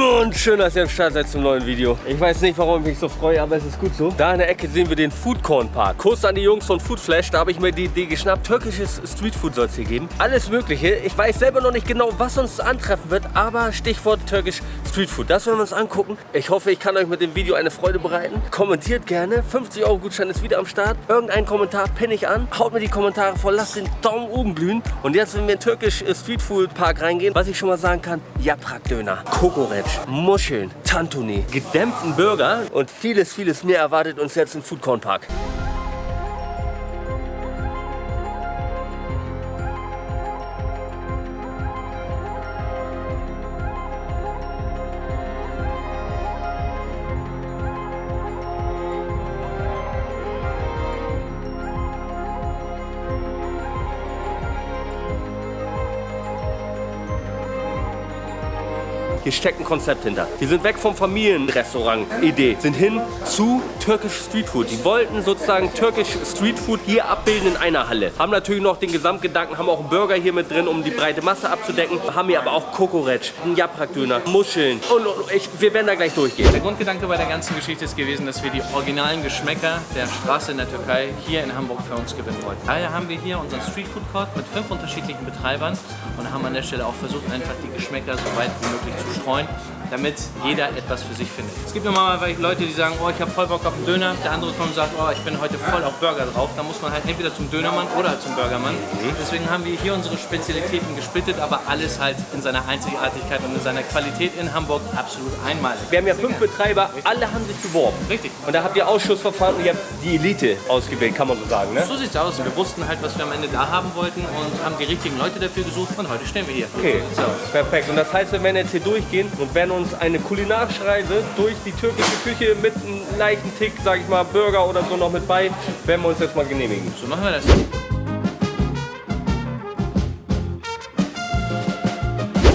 Und schön, dass ihr am Start seid zum neuen Video. Ich weiß nicht, warum ich mich so freue, aber es ist gut so. Da in der Ecke sehen wir den Foodcorn Park. Kurs an die Jungs von Foodflash, da habe ich mir die Idee geschnappt. Türkisches Streetfood soll es hier geben. Alles mögliche. Ich weiß selber noch nicht genau, was uns antreffen wird, aber Stichwort türkisch Streetfood. Das werden wir uns angucken. Ich hoffe, ich kann euch mit dem Video eine Freude bereiten. Kommentiert gerne. 50 Euro Gutschein ist wieder am Start. Irgendein Kommentar pinne ich an. Haut mir die Kommentare voll, lasst den Daumen oben glühen. Und jetzt, wenn wir in den türkisch Streetfood Park reingehen, was ich schon mal sagen kann, Yaprak Döner, Kokoreç, Muscheln, Tantuni, gedämpften Burger und vieles, vieles mehr erwartet uns jetzt im Foodcorn Park. Hier steckt ein Konzept hinter. Die sind weg vom Familienrestaurant-Idee, sind hin zu türkisch Streetfood. Die wollten sozusagen türkisch Streetfood hier abbilden in einer Halle. Haben natürlich noch den Gesamtgedanken, haben auch einen Burger hier mit drin, um die breite Masse abzudecken. Haben hier aber auch Kokoreç, einen Yaprak-Döner, Muscheln und, und ich, wir werden da gleich durchgehen. Der Grundgedanke bei der ganzen Geschichte ist gewesen, dass wir die originalen Geschmäcker der Straße in der Türkei hier in Hamburg für uns gewinnen wollten. Daher haben wir hier unseren Streetfood Court mit fünf unterschiedlichen Betreibern und haben an der Stelle auch versucht, einfach die Geschmäcker so weit wie möglich zu point. Damit jeder etwas für sich findet. Es gibt mal Leute, die sagen, oh, ich habe voll Bock auf einen Döner. Der andere kommt und sagt, oh, ich bin heute voll auf Burger drauf. Da muss man halt entweder zum Dönermann oder zum Burgermann. Deswegen haben wir hier unsere Spezialitäten gesplittet, aber alles halt in seiner Einzigartigkeit und in seiner Qualität in Hamburg absolut einmalig. Wir haben ja fünf Betreiber, alle haben sich beworben. Richtig. Und da habt ihr Ausschussverfahren und ihr habt die Elite ausgewählt, kann man so sagen, ne? So sieht's aus. Wir wussten halt, was wir am Ende da haben wollten und haben die richtigen Leute dafür gesucht und heute stehen wir hier. Okay, So perfekt. Und das heißt, wir werden jetzt hier durchgehen und werden uns eine kulinarische Reise durch die türkische Küche mit einem leichten Tick, sag ich mal, Burger oder so noch mit bei, werden wir uns jetzt mal genehmigen. So machen wir das.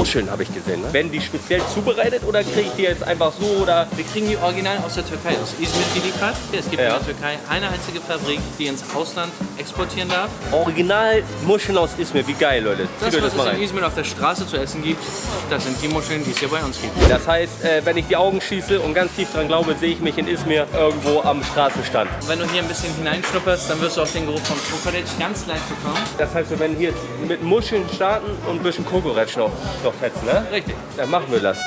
Muscheln habe ich gesehen, ne? Werden die speziell zubereitet oder kriege ich die jetzt einfach so oder... Wir kriegen die original aus der Türkei, aus Izmir geliefert. Es gibt Ja. in der Türkei eine einzige Fabrik, die ins Ausland exportieren darf. Original Muscheln aus Izmir, wie geil, Leute. Das, Zieht was das es in rein. Izmir auf der Straße zu essen gibt, das sind die Muscheln, die es hier bei uns gibt. Das heißt, äh, wenn ich die Augen schieße und ganz tief dran glaube, sehe ich mich in Izmir irgendwo am Straßenstand. Wenn du hier ein bisschen hineinschnupperst, dann wirst du auch den Geruch von Kokoreç ganz leicht bekommen. Das heißt, wir werden hier mit Muscheln starten und ein bisschen Kokoretsch noch, noch fetzen, ne? Richtig. Dann machen wir das.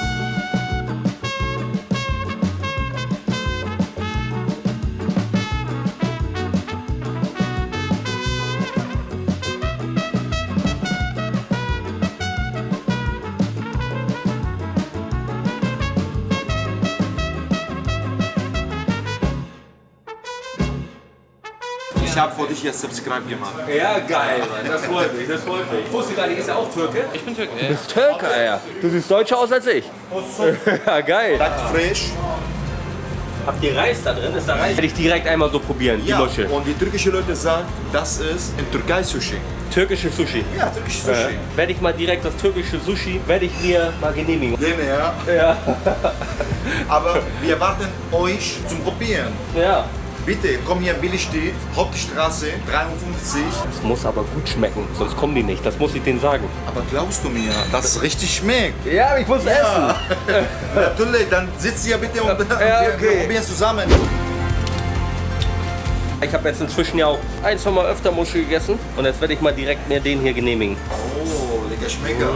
Habe vor dich jetzt Subscribe gemacht. Ja, geil, Mann. Das freut mich, das freut mich. Ich wusste gar nicht, ist er auch Türke? Ich bin Türke. Du bist Türke, ja. Du siehst deutscher aus als ich. ja, geil. Frisch. Habt ihr Reis da drin? Ist da Reis? Werde ich direkt einmal so probieren, die Ja, Muschel. und die türkische Leute sagen, das ist in Türkei Sushi. Türkische Sushi. Ja, türkische Äh, Sushi. werde ich mal direkt das türkische Sushi, werde ich mir mal genehmigen. Gerne, ja. Ja. Aber wir warten euch zum Probieren. ja. Bitte, komm hier in Billigstedt, Hauptstraße 53. Das muss aber gut schmecken, sonst kommen die nicht. Das muss ich denen sagen. Aber glaubst du mir, dass es richtig schmeckt? Ja, ich muss Ja. Natürlich, dann sitzt hier bitte und Ja, okay. wir probieren zusammen. Ich habe jetzt inzwischen ja auch ein, zwei Mal öfter Muschel gegessen und jetzt werde ich mal direkt mir den hier genehmigen. Oh, lecker Schmecker.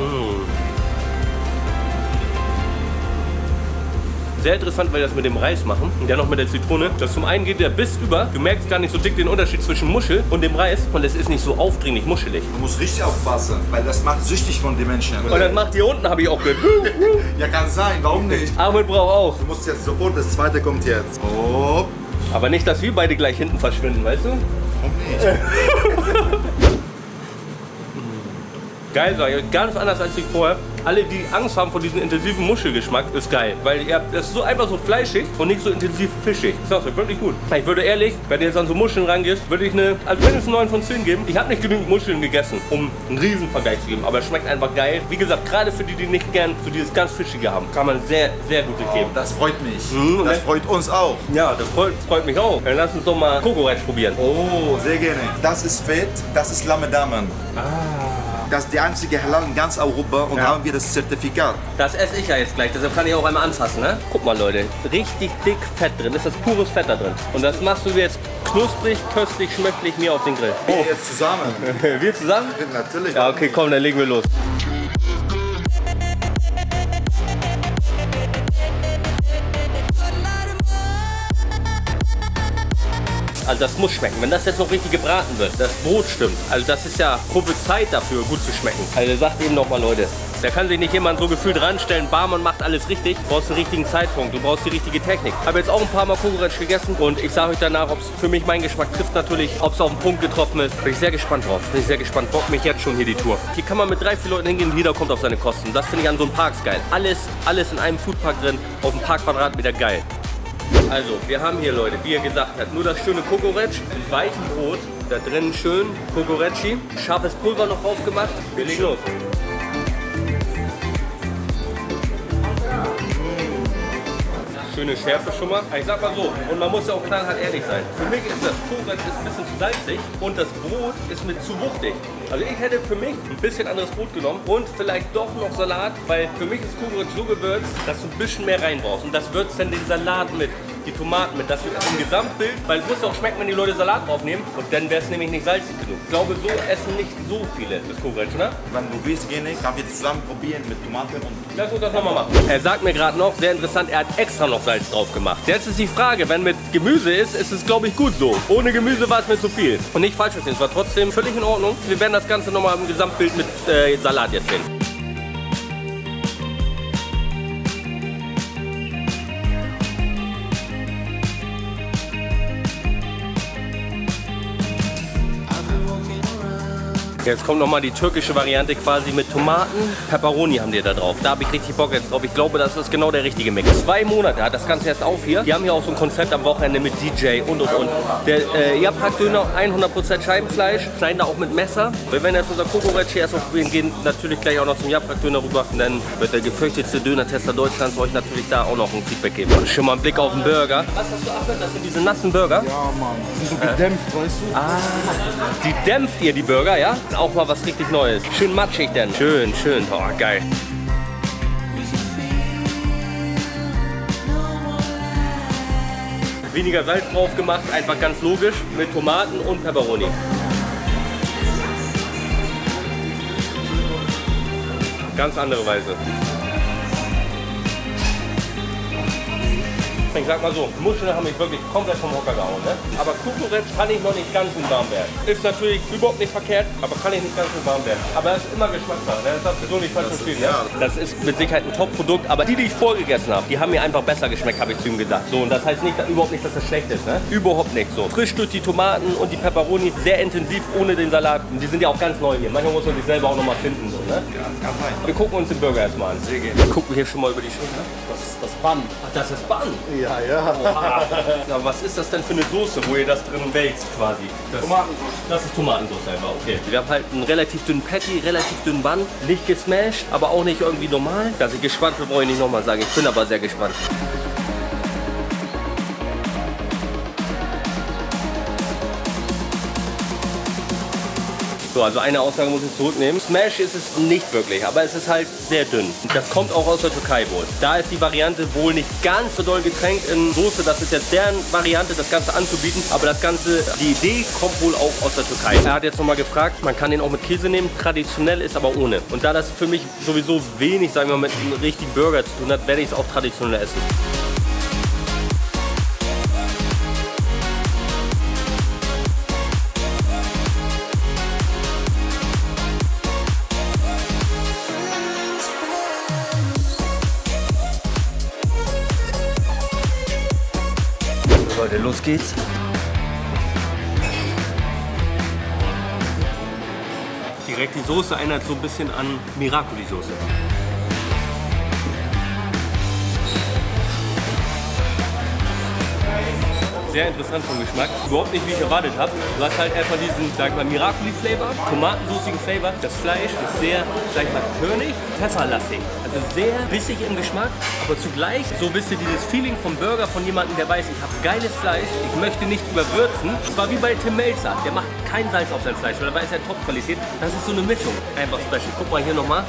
Sehr interessant, weil die das mit dem Reis machen und dann noch mit der Zitrone. Das zum einen geht der Biss über. Du merkst gar nicht so dick den Unterschied zwischen Muschel und dem Reis und es ist nicht so aufdringlich muschelig. Du musst richtig aufpassen, weil das macht süchtig von den Menschen. Und das macht hier unten, habe ich auch gehört. Ja, kann sein, warum nicht? Ahmed braucht auch. Du musst jetzt sofort, das zweite kommt jetzt. Oh, Aber nicht, dass wir beide gleich hinten verschwinden, weißt du? warum nicht? Geil, sag ich. Ganz anders als ich vorher. Alle, die Angst haben vor diesem intensiven Muschelgeschmack, ist geil. Weil ihr habt, das ist so einfach so fleischig und nicht so intensiv fischig. Sag's euch, wirklich gut. Ich würde ehrlich, wenn du jetzt an so Muscheln rangehst, würde ich eine, also mindestens 9 von 10 geben. Ich habe nicht genügend Muscheln gegessen, um einen Riesenvergleich zu geben. Aber es schmeckt einfach geil. Wie gesagt, gerade für die, die nicht gern so dieses ganz Fischige haben, kann man sehr, sehr gute geben. Das freut mich. Mhm, Das ne? freut uns auch. Ja, das freut, freut mich auch. Dann lass uns doch mal Kokoretsch probieren. Oh, sehr gerne. Das ist Fett, das ist Lamme Damen. Das ist die einzige Halal in ganz Europa und Ja. haben wir das Zertifikat. Das esse ich ja jetzt gleich, deshalb kann ich auch einmal anfassen, ne? Guck mal, Leute, richtig dick Fett drin, ist das pures Fett da drin. Und das machst du jetzt knusprig, köstlich, schmöcklich mir auf den Grill. Wir jetzt zusammen. Wir zusammen? Natürlich. Ja, okay, komm, dann legen wir los. Also das muss schmecken. Wenn das jetzt noch richtig gebraten wird, das Brot stimmt. Also das ist ja Zeit dafür, gut zu schmecken. Also sagt eben nochmal, Leute, da kann sich nicht jemand so gefühlt ranstellen, Barmann macht alles richtig. Du brauchst den richtigen Zeitpunkt, du brauchst die richtige Technik. Habe jetzt auch ein paar Mal Kukuretsch gegessen und ich sage euch danach, ob es für mich meinen Geschmack trifft natürlich, ob es auf den Punkt getroffen ist. Bin ich sehr gespannt drauf. Bin ich sehr gespannt. Bock mich jetzt schon hier die Tour. Hier kann man mit drei, vier Leuten hingehen jeder kommt auf seine Kosten. Das finde ich an so einem Parks geil. Alles, alles in einem Foodpark drin, auf einem Parkquadratmeter geil. Also, wir haben hier, Leute, wie ihr gesagt habt, nur das schöne Kokoretsch, weichen Brot, da drin schön Kokorecci, scharfes Pulver noch drauf gemacht. Wir legen los. Schöne Schärfe schon mal. Ich sag mal so, und man muss ja auch knallhart ehrlich sein. Für mich ist das Kokoretsch ein bisschen zu salzig und das Brot ist mit zu wuchtig. Also ich hätte für mich ein bisschen anderes Brot genommen und vielleicht doch noch Salat, weil für mich ist Kokoretsch so gewürzt, dass du ein bisschen mehr rein brauchst. Und das würzt dann den Salat mit die Tomaten mit. Das wird im Gesamtbild, weil es muss ja auch schmecken, wenn die Leute Salat draufnehmen. Und dann wäre es nämlich nicht salzig genug. Ich glaube, so essen nicht so viele das Kokoretsch, ne? Wenn du willst, gerne, kann wir zusammen probieren mit Tomaten und Lass uns das nochmal machen. Er sagt mir gerade noch, sehr interessant, er hat extra noch Salz drauf gemacht. Jetzt ist die Frage, wenn mit Gemüse ist, ist es glaube ich gut so. Ohne Gemüse war es mir zu viel. Und nicht falsch verstehen, es war trotzdem völlig in Ordnung. Wir werden das Ganze nochmal im Gesamtbild mit äh, Salat jetzt sehen. Jetzt kommt nochmal die türkische Variante quasi mit Tomaten. Pepperoni haben die da drauf. Da habe ich richtig Bock jetzt drauf. Ich glaube, das ist genau der richtige Mix. Zwei Monate hat das Ganze erst auf hier. Die haben hier auch so ein Konzept am Wochenende mit DJ und und und. Der äh, Japrak-Döner, 100% Scheibenfleisch. Schneiden da auch mit Messer. Wir werden jetzt unser Kokoretsch hier erst aufprobieren. Gehen natürlich gleich auch noch zum Japrak-Döner rüber. Und dann wird der gefürchtetste Döner-Tester Deutschlands euch natürlich da auch noch ein Feedback geben. Schon mal einen Blick auf den Burger. Was hast du, Achmed? Das sind diese nassen Burger? Ja, Mann. Die sind so gedämpft, weißt du? Die dämpft ihr, die Burger, ja? Auch mal was richtig Neues. Schön matschig denn. Schön, schön. Oh, geil. Weniger Salz drauf gemacht, einfach ganz logisch, mit Tomaten und Pepperoni. Ganz andere Weise. Ich sag mal so, Muscheln haben mich wirklich komplett vom Hocker gehauen. Ne? Aber Kukuretsch kann ich noch nicht ganz in warm werden. Ist natürlich überhaupt nicht verkehrt, aber kann ich nicht ganz in warm werden. Aber es ist immer Geschmackssache. Ne? Das darfst du so nicht falsch verstehen. Ne? Das ist mit Sicherheit ein Top-Produkt, aber die, die ich vorgegessen habe, die haben mir einfach besser geschmeckt, habe ich zu ihm gesagt. So, und das heißt nicht, überhaupt nicht, dass das schlecht ist. Ne? Überhaupt nicht so. Frisch durch die Tomaten und die Pepperoni, sehr intensiv ohne den Salat. Und die sind ja auch ganz neu hier. Manchmal muss man sich selber auch noch mal finden. So, ne? kann sein. Wir gucken uns den Burger erstmal an. Sehr gerne. Wir gucken hier schon mal über die Schulter. Das ist das Bun. Ach, das ist Bann. Ja, ja. Ja, was ist das denn für eine Soße, wo ihr das drin wälzt quasi? Das, Tomatensauce. Das ist Tomatensauce einfach, okay. Wir haben halt einen relativ dünnen Patty, relativ dünnen Bun, nicht gesmashed, aber auch nicht irgendwie normal. Dass ich gespannt bin, brauche ich nicht nochmal sagen. Ich bin aber sehr gespannt. So, also eine Aussage muss ich zurücknehmen. Smash ist es nicht wirklich, aber es ist halt sehr dünn. Das kommt auch aus der Türkei wohl. Da ist die Variante wohl nicht ganz so doll getränkt in Soße. Das ist jetzt deren Variante, das Ganze anzubieten. Aber das Ganze, die Idee kommt wohl auch aus der Türkei. Er hat jetzt nochmal gefragt, man kann den auch mit Käse nehmen. Traditionell ist aber ohne. Und da das für mich sowieso wenig, sagen wir mal, mit einem richtigen Burger zu tun hat, werde ich es auch traditionell essen. Los geht's. Direkt die Soße erinnert so ein bisschen an Miracoli-Soße. Sehr interessant vom Geschmack. Überhaupt nicht, wie ich erwartet habe. Du hast halt erstmal diesen, sag ich mal, Miracoli-Flavor, tomatensoßigen Flavor. Das Fleisch ist sehr, sag ich mal, körnig, pfefferlastig. Sehr bissig im Geschmack, aber zugleich so wisst ihr dieses Feeling vom Burger von jemandem, der weiß, ich habe geiles Fleisch, ich möchte nicht überwürzen. Es war wie bei Tim Melzer, der macht kein Salz auf sein Fleisch, weil da weiß er Top-Qualität. Das ist so eine Mischung, einfach special. Guck mal hier nochmal.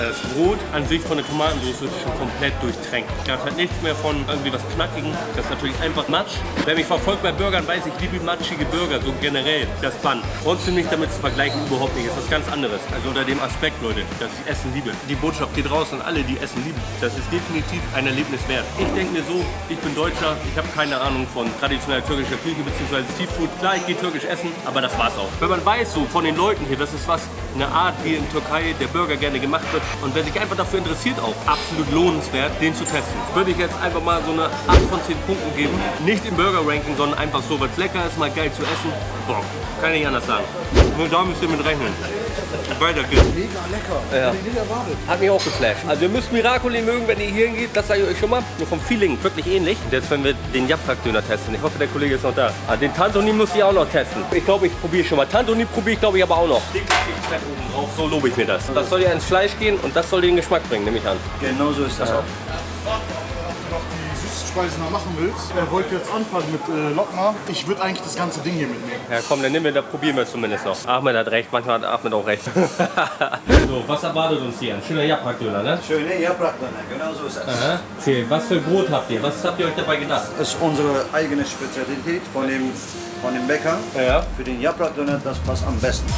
Das Brot an sich von der Tomatensauce ist schon komplett durchtränkt. Da hat nichts mehr von irgendwie was Knackigen. Das ist natürlich einfach Matsch. Wer mich verfolgt bei Burgern, weiß, ich liebe matschige Burger, so generell. Das Bun. Trotzdem nicht damit zu vergleichen, überhaupt nicht. Das ist was ganz anderes. Also unter dem Aspekt, Leute, dass ich Essen liebe. Die Botschaft geht raus an alle, die Essen lieben. Das ist definitiv ein Erlebnis wert. Ich denke mir so, ich bin Deutscher, ich habe keine Ahnung von traditioneller türkischer Küche bzw. Streetfood. Klar, ich gehe türkisch essen, aber das war's auch. Wenn man weiß so von den Leuten hier, das ist was, eine Art, wie in Türkei der Burger gerne gemacht wird, und wer sich einfach dafür interessiert auch, absolut lohnenswert, den zu testen. Würde ich jetzt einfach mal so eine 8 von 10 Punkten geben. Nicht im Burger-Ranking, sondern einfach so, weil es lecker ist, mal geil zu essen. Boah, kann ich anders sagen. Nur da müsst ihr mit rechnen. Weiter geht's. Mega lecker. Ja. Hätte ich nicht erwartet. Hat mich auch geflasht. Also ihr müsst Miracoli mögen, wenn ihr hier hingeht. Das sage ich euch schon mal. Nur vom Feeling wirklich ähnlich. Und jetzt werden wir den Japrak-Döner testen. Ich hoffe, der Kollege ist noch da. Ah, den Tantoni muss ich auch noch testen. Ich glaube, ich probiere schon mal. Tantoni probiere ich, glaube ich, aber auch noch. Dickes Fett oben drauf. So lobe ich mir das. Das soll ja ins Fleisch gehen und das soll den Geschmack bringen, nehme ich an. Genau so ist das auch. Süßspeisen noch machen willst, er wollte jetzt anfangen mit äh, Lokma. Ich würde eigentlich das ganze Ding hier mitnehmen. Ja komm, dann nehmen wir, da probieren wir es zumindest noch. Ahmed hat recht, manchmal hat Ahmed auch recht. so, was erwartet uns hier? Ein schöner Japrak-Döner, ne? Schöne Japrakdöner, genau so ist das. Aha. Okay, was für Brot habt ihr? Was habt ihr euch dabei gedacht? Das ist unsere eigene Spezialität von dem, von dem Bäcker. Ja. Für den Japrakdöner, das passt am besten.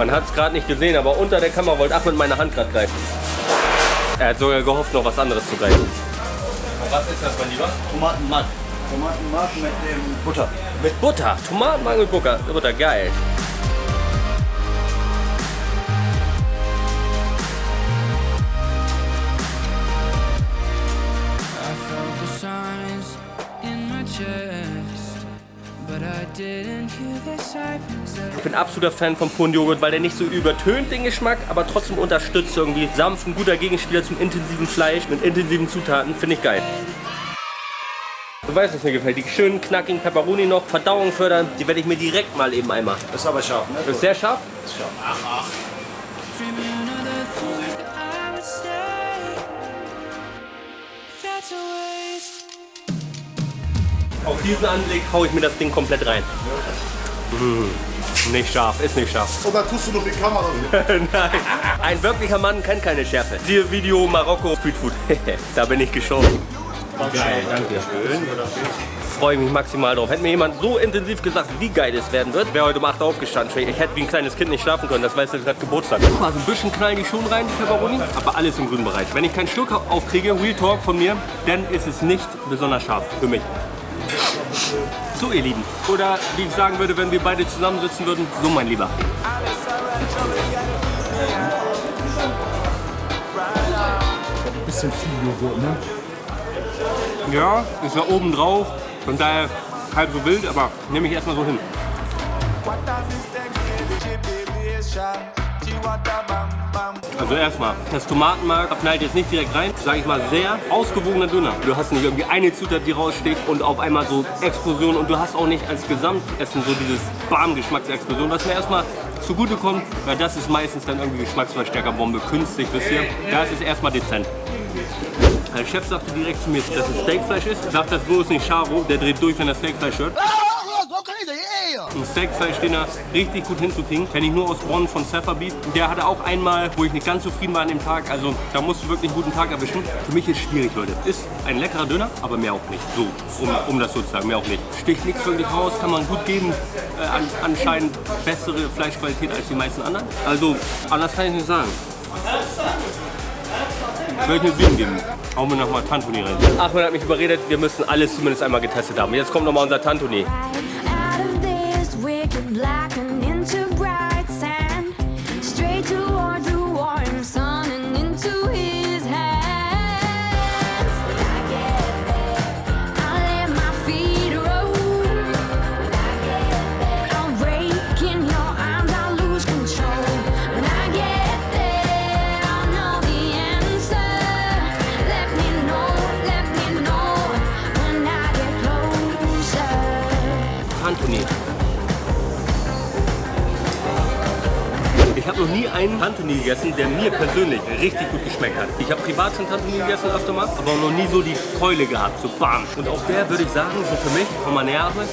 Man hat es gerade nicht gesehen, aber unter der Kamera wollte Ahmed meine Hand gerade greifen. Er hat sogar gehofft, noch was anderes zu greifen. Was ist das, mein Lieber? Tomatenmark. Tomatenmark mit dem Butter. Mit Butter. Tomatenmark mit Butter. Butter, geil. Didn't hear the sirens. Ich bin absoluter Fan vom puren Joghurt, weil der nicht so übertönt den Geschmack, aber trotzdem unterstützt irgendwie sanft, ein guter Gegenspieler zum intensiven Fleisch mit intensiven Zutaten. Finde ich geil. Du weißt, was mir gefällt. Die schönen knackigen Pepperoni noch, Verdauung fördern, die werde ich mir direkt mal eben einmal. Das ist aber scharf, ne? Das ist sehr scharf. dreaming of the things that I would say. That's a waste. Auf diesen Anblick haue ich mir das Ding komplett rein. Mmh, nicht scharf, ist nicht scharf. Oder tust du noch die Kamera? Nein, ein wirklicher Mann kennt keine Schärfe. Siehe Video Marokko Streetfood. da bin ich geschoben. Geil, danke schön. Freue mich maximal drauf. Hätte mir jemand so intensiv gesagt, wie geil es werden wird, wäre heute um 8 Uhr aufgestanden. Ich hätte wie ein kleines Kind nicht schlafen können, das weiß ich gerade Geburtstag. Guck mal, so ein bisschen knallen die schon rein, die Pepperoni, aber alles im grünen Bereich. Wenn ich keinen Schluck aufkriege, Real Talk von mir, dann ist es nicht besonders scharf für mich. So ihr Lieben. Oder wie ich sagen würde, wenn wir beide zusammensitzen würden, so mein Lieber. Bisschen viel Joghurt, ne? Ja, ist da oben drauf. Von daher halb so wild, aber nehme ich erstmal so hin. Also erstmal, das Tomatenmark knallt jetzt nicht direkt rein, sage ich mal sehr ausgewogener Döner. Du hast nicht irgendwie eine Zutat, die raussticht und auf einmal so Explosion und du hast auch nicht als Gesamtessen so dieses Bam-Geschmacksexplosion, was mir erstmal zugute kommt, weil das ist meistens dann irgendwie Geschmacksverstärkerbombe, künstlich bisschen. Da ist es erstmal dezent. Der Chef sagte direkt zu mir, dass es Steakfleisch ist. Sagt das bloß nicht Charo, der dreht durch, wenn er Steakfleisch hört. Ein Steakfleisch-Dinner richtig gut hinzukriegen. Kenne ich nur aus Bonn von Beef. Der hatte auch einmal, wo ich nicht ganz zufrieden war an dem Tag. Also da musst du wirklich einen guten Tag erwischen. Für mich ist schwierig, Leute. Ist ein leckerer Döner, aber mehr auch nicht. So, um, um das so zu sagen, mehr auch nicht. Sticht nichts wirklich raus, kann man gut geben. Äh, an, anscheinend bessere Fleischqualität als die meisten anderen. Also, anders kann ich nicht sagen. Ich würde eine 7 geben. Hauen wir nochmal Tantuni rein. Achmed hat mich überredet, wir müssen alles zumindest einmal getestet haben. Jetzt kommt nochmal unser Tantuni. Tantuni gegessen, der mir persönlich richtig gut geschmeckt hat. Ich habe privat schon Tantuni gegessen öfter mal, aber noch nie so die Keule gehabt, so bam. Und auch der würde ich sagen, so für mich, von meiner Nährarbeit,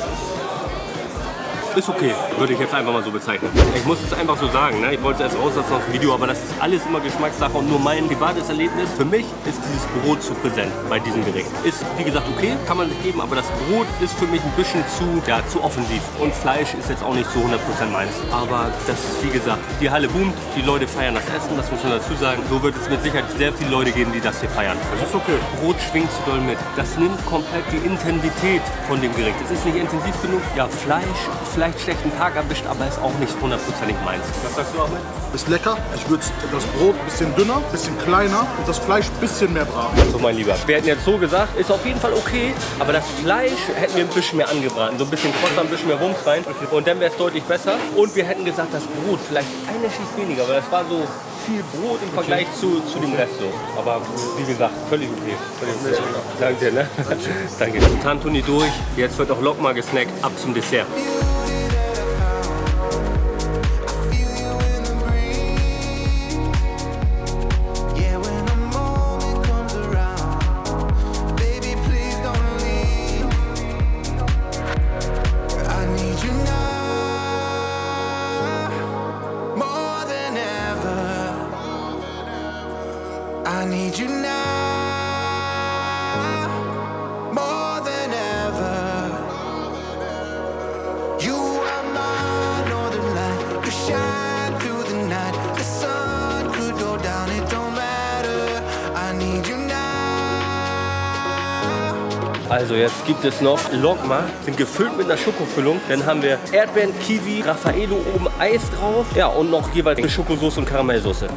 ist okay, würde ich jetzt einfach mal so bezeichnen. Ich muss es einfach so sagen, ne? ich wollte es erst rauslassen aus dem Video, aber das ist alles immer Geschmackssache und nur mein privates Erlebnis. Für mich ist dieses Brot zu präsent bei diesem Gericht. Ist, wie gesagt, okay, kann man sich geben, aber das Brot ist für mich ein bisschen zu, ja, zu offensiv. Und Fleisch ist jetzt auch nicht zu 100% meins. Aber das ist, wie gesagt, die Halle boomt, die Leute feiern das Essen, das muss man dazu sagen. So wird es mit Sicherheit sehr viele Leute geben, die das hier feiern. Das ist okay. Brot schwingt zu doll mit. Das nimmt komplett die Intensität von dem Gericht. Es ist nicht intensiv genug. Ja, Fleisch, vielleicht schlechten Tag erwischt, aber ist auch nicht hundertprozentig meins. Was sagst du, Ahmed? Ist lecker. Ich würde das Brot ein bisschen dünner, ein bisschen kleiner und das Fleisch ein bisschen mehr braten. So, mein Lieber. Wir hätten jetzt so gesagt, ist auf jeden Fall okay, aber das Fleisch hätten wir ein bisschen mehr angebraten. So ein bisschen Kräuter, ein bisschen mehr Wumms rein und dann wäre es deutlich besser. Und wir hätten gesagt, das Brot vielleicht eine Schicht weniger, weil das war so viel Brot im Vergleich zu, zu dem Rest so. Aber wie gesagt, völlig okay. Völlig okay. Danke dir, ne? Danke. Tantuni durch, jetzt wird auch Lokma gesnackt, ab zum Dessert. Also jetzt gibt es noch Lokma, sind gefüllt mit einer Schokofüllung. Dann haben wir Erdbeeren, Kiwi, Raffaello oben Eis drauf. Ja und noch jeweils eine Schokosauce und Karamellsoße.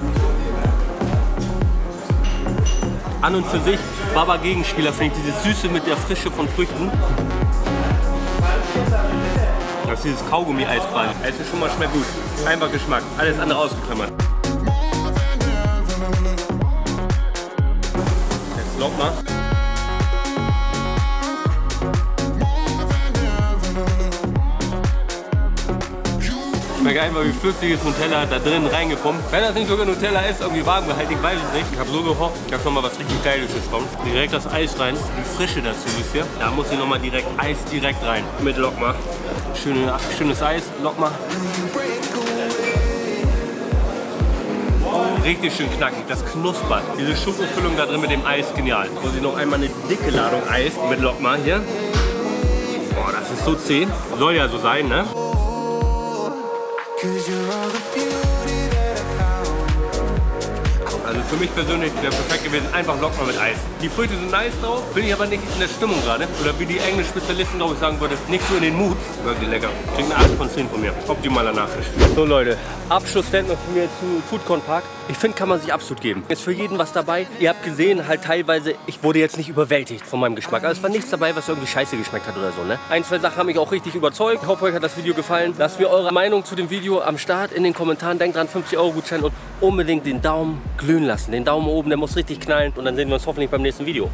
An und für sich, Baba Gegenspieler finde ich dieses Süße mit der Frische von Früchten. Das ist dieses Kaugummi-Eis quasi. Es ist schon mal schmeckt gut. Einfach Geschmack. Alles andere ausgeklammert. Jetzt Lokma. Schmeckt einfach wie flüssiges Nutella da drin reingepumpt. Wenn das nicht sogar Nutella ist, irgendwie warm gehalten, ich weiß es nicht. Ich habe so gehofft, dass noch mal was richtig Geiles jetzt kommt. Direkt das Eis rein, die Frische dazu, wisst ihr? Da muss hier noch mal direkt Eis direkt rein. Mit Lokma. Schöne, schönes Eis, Lokma. Richtig schön knackig, das knuspert. Diese Schokofüllung da drin mit dem Eis, genial. Muss ich noch einmal eine dicke Ladung Eis mit Lokma hier. Boah, das ist so zäh. Soll ja so sein, ne? Cause you mich persönlich wäre perfekt gewesen, einfach Lokma mit Eis. Die Früchte sind nice drauf, bin ich aber nicht in der Stimmung gerade. Oder wie die englischen Spezialisten, glaube ich, sagen würde, nicht so in den Mut. Wirklich lecker. Kriegt eine 8 von 10 von mir. Optimaler Nachtisch. So Leute, Abschlussstatement von mir zu Foodcorn Park. Ich finde, kann man sich absolut geben. Ist für jeden was dabei. Ihr habt gesehen, halt teilweise, ich wurde jetzt nicht überwältigt von meinem Geschmack. Also es war nichts dabei, was irgendwie scheiße geschmeckt hat oder so. Ne? Ein, zwei Sachen haben mich auch richtig überzeugt. Ich hoffe, euch hat das Video gefallen. Lasst mir eure Meinung zu dem Video am Start in den Kommentaren. Denkt dran, 50 Euro Gutschein und unbedingt den Daumen glühen lassen. Den Daumen oben, der muss richtig knallen und dann sehen wir uns hoffentlich beim nächsten Video.